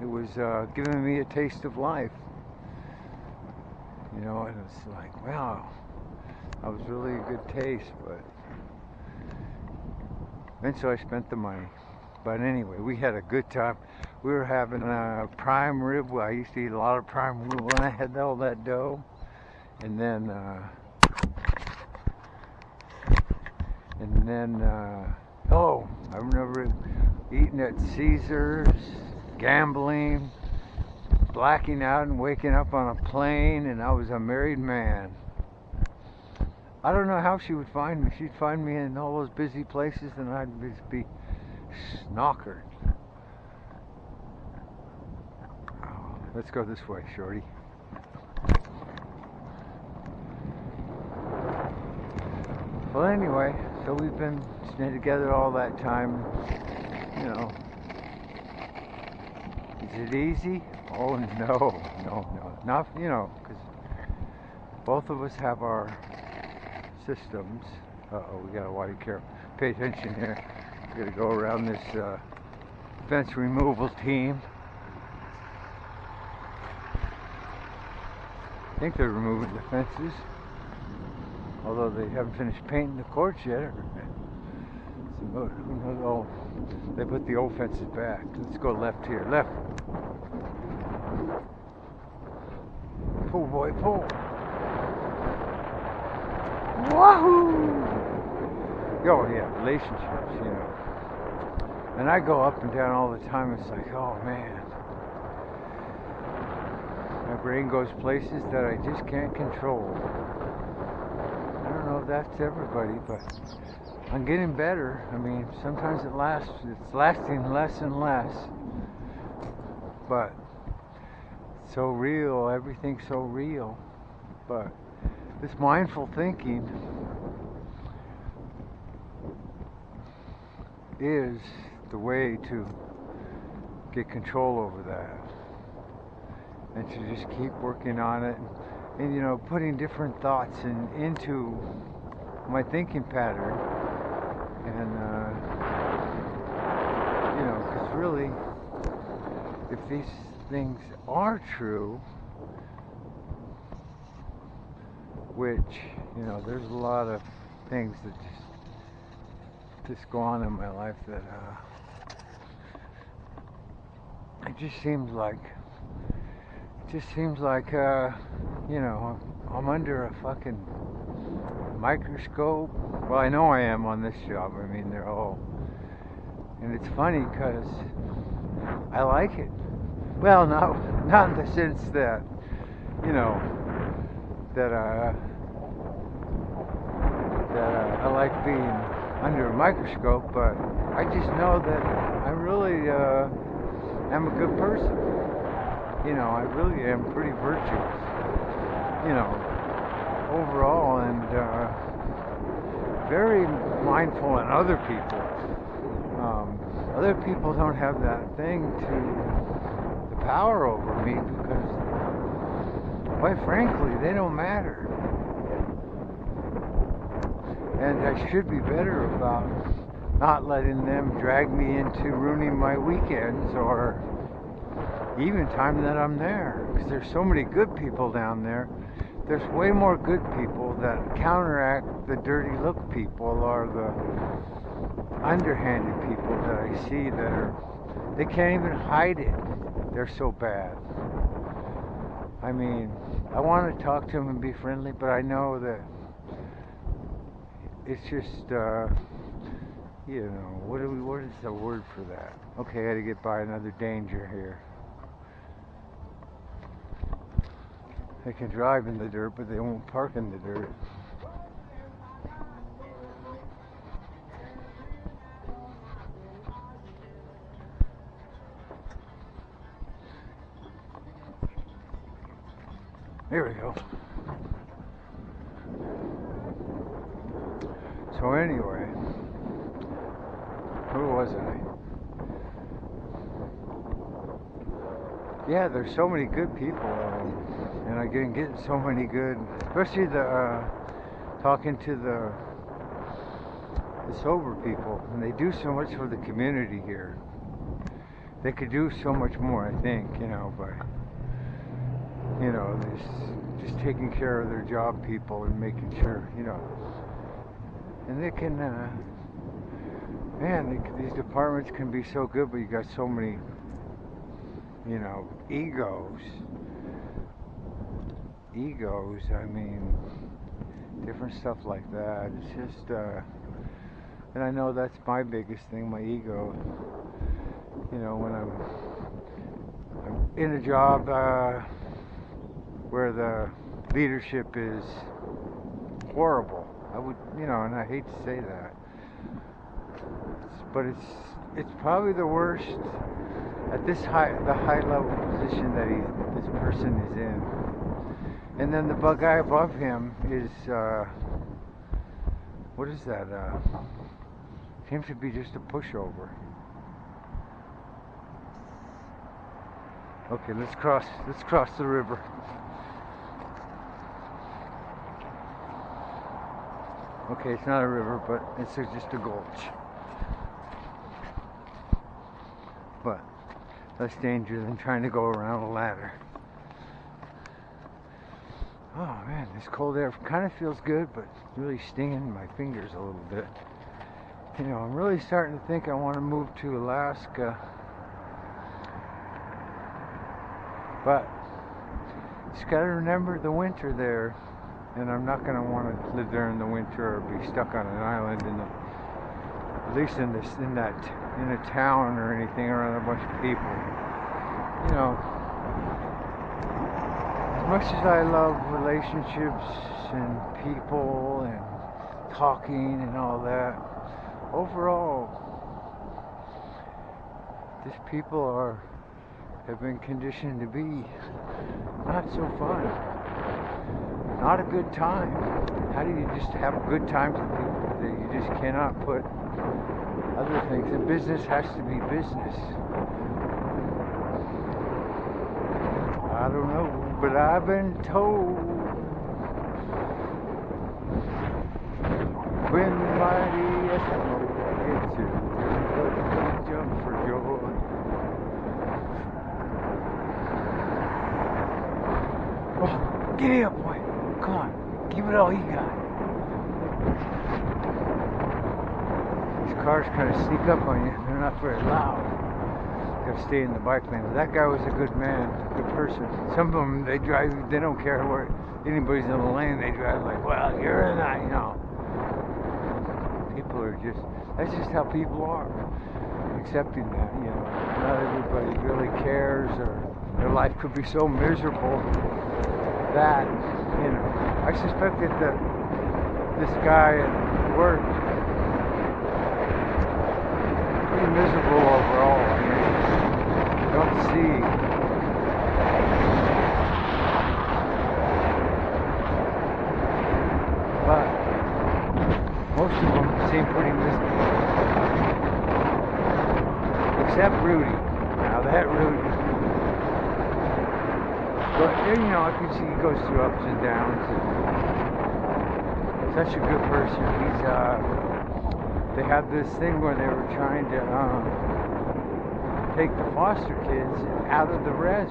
It was uh, giving me a taste of life. You know, and it's like, wow, that was really a good taste, but so I spent the money. But anyway, we had a good time. We were having a prime rib. I used to eat a lot of prime rib when I had all that dough. And then, uh, and then, uh, oh, I remember eating at Caesars, gambling, blacking out and waking up on a plane, and I was a married man. I don't know how she would find me. She'd find me in all those busy places, and I'd just be snockered. Oh, let's go this way, Shorty. Well, anyway, so we've been staying together all that time. You know, is it easy? Oh no, no, no, not you know, because both of us have our systems. Uh oh, we gotta watch careful. Pay attention here. We gotta go around this uh, fence removal team. I think they're removing the fences, although they haven't finished painting the courts yet. Oh, they put the old fences back. Let's go left here. Left. Pull, boy, pull. Wahoo! Oh, yeah, relationships, you know. And I go up and down all the time. It's like, oh, man. My brain goes places that I just can't control. I don't know if that's everybody, but I'm getting better. I mean, sometimes it lasts, it's lasting less and less. But so real, everything's so real. But this mindful thinking is the way to get control over that and to just keep working on it and, and you know putting different thoughts in, into my thinking pattern and uh, you know because really if these things are true which you know there's a lot of things that just just go on in my life that uh, it just seems like it just seems like uh, you know I'm under a fucking microscope. Well, I know I am on this job. I mean, they're all, and it's funny because I like it. Well, not not in the sense that you know that uh, that uh, I like being under a microscope, but I just know that I really uh, am a good person. You know, I really am pretty virtuous. You know, overall, and uh, very mindful in other people. Um, other people don't have that thing to the power over me because, quite frankly, they don't matter and I should be better about not letting them drag me into ruining my weekends or even time that I'm there because there's so many good people down there there's way more good people that counteract the dirty look people or the underhanded people that I see that are they can't even hide it they're so bad I mean I want to talk to them and be friendly but I know that it's just, uh, you know, what, do we, what is the word for that? Okay, I gotta get by another danger here. They can drive in the dirt, but they won't park in the dirt. There we go. So anyway, who was I? Yeah, there's so many good people, um, I get getting so many good, especially the uh, talking to the the sober people, and they do so much for the community here. they could do so much more, I think, you know, by, you know, just, just taking care of their job people and making sure, you know, and they can, uh, man, they, these departments can be so good, but you got so many, you know, egos. Egos, I mean, different stuff like that. It's just, uh, and I know that's my biggest thing, my ego. You know, when I'm, I'm in a job uh, where the leadership is horrible, I would, you know, and I hate to say that, it's, but it's it's probably the worst at this high the high level position that he this person is in. And then the bug guy above him is uh, what is that? Uh, seems to be just a pushover. Okay, let's cross. Let's cross the river. Okay, it's not a river, but it's just a gulch. But less danger than trying to go around a ladder. Oh man, this cold air kind of feels good, but it's really stinging my fingers a little bit. You know, I'm really starting to think I want to move to Alaska. But just got to remember the winter there, and I'm not going to want to live there in the winter or be stuck on an island in the, at least in this in that in a town or anything around a bunch of people. You know, much as I love relationships and people and talking and all that, overall, these people are have been conditioned to be not so fun. Not a good time. How do you just have a good time with people that you just cannot put other things? And business has to be business. I don't know, but I've been told when mighty Eskimo gets you, don't jump for joy. Oh, get up, boy. Come on. Give it all you got. These cars kind of sneak up on you. They're not very loud. Stay in the bike lane. That guy was a good man, a good person. Some of them, they drive, they don't care where anybody's in the lane. They drive like, well, you're in that, you know. People are just, that's just how people are. Accepting that, you know. Not everybody really cares or their life could be so miserable that, you know, I suspect that this guy at work pretty miserable overall. I mean, don't see. But most of them seem pretty miserable. Except Rudy. Now that Rudy. But you know, I can see he goes through ups and downs. And such a good person. He's uh, they had this thing where they were trying to um, take the foster kids out of the res